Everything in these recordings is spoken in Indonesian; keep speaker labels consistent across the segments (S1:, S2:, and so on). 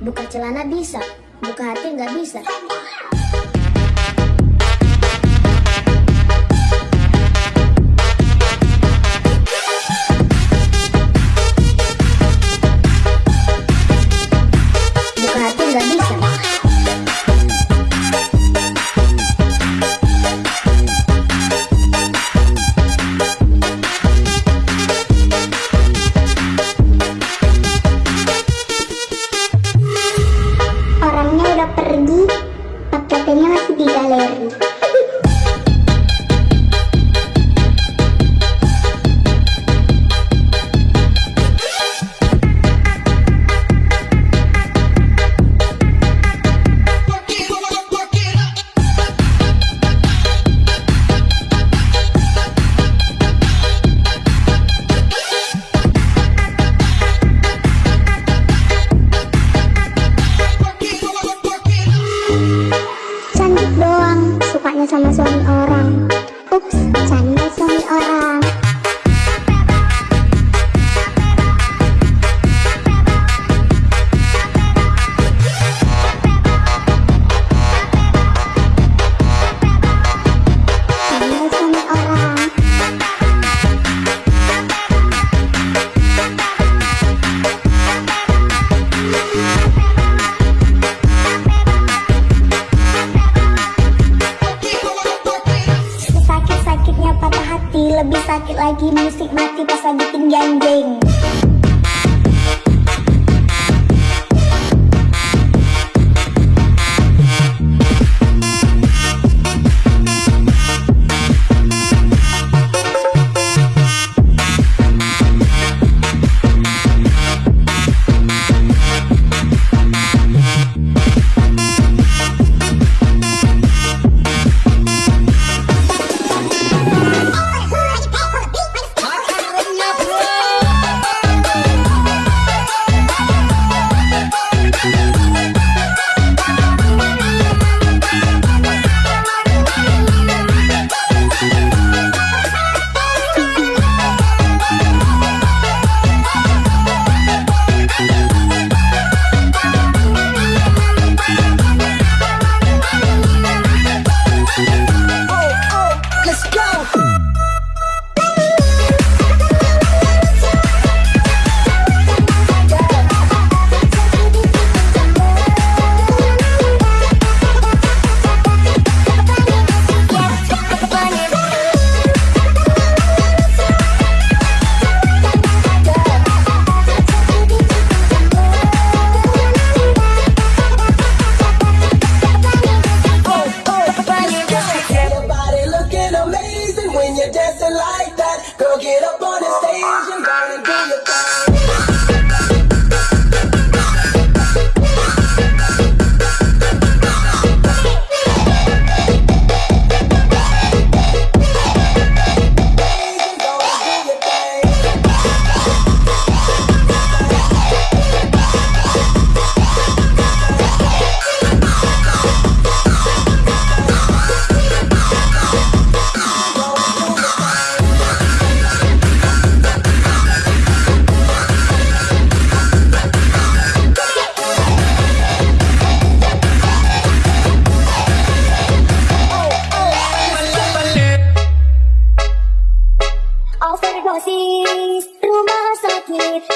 S1: Buka celana bisa, buka hati nggak bisa.
S2: love you. Lebih sakit lagi musik mati pas lagi tinggian jeng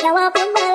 S2: 要我怎么？